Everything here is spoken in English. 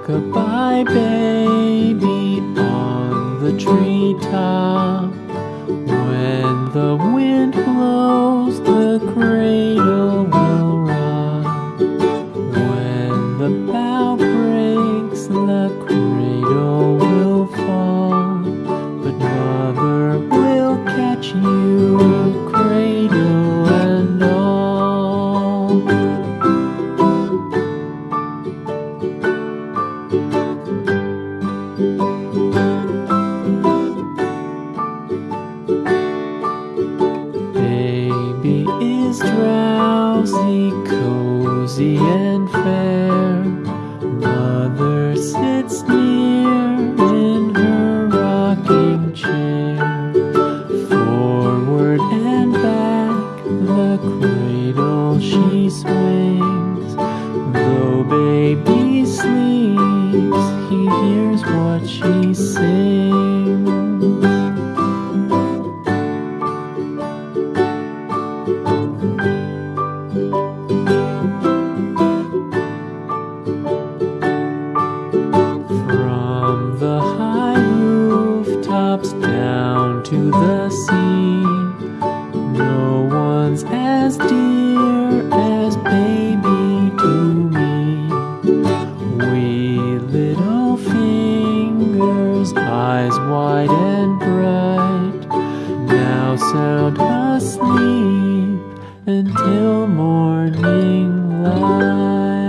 Rock-a-bye baby on the treetop. When the wind blows, the cozy and fair. Mother sits near to the sea, no one's as dear as baby to me. Wee little fingers, eyes wide and bright, now sound asleep until morning light.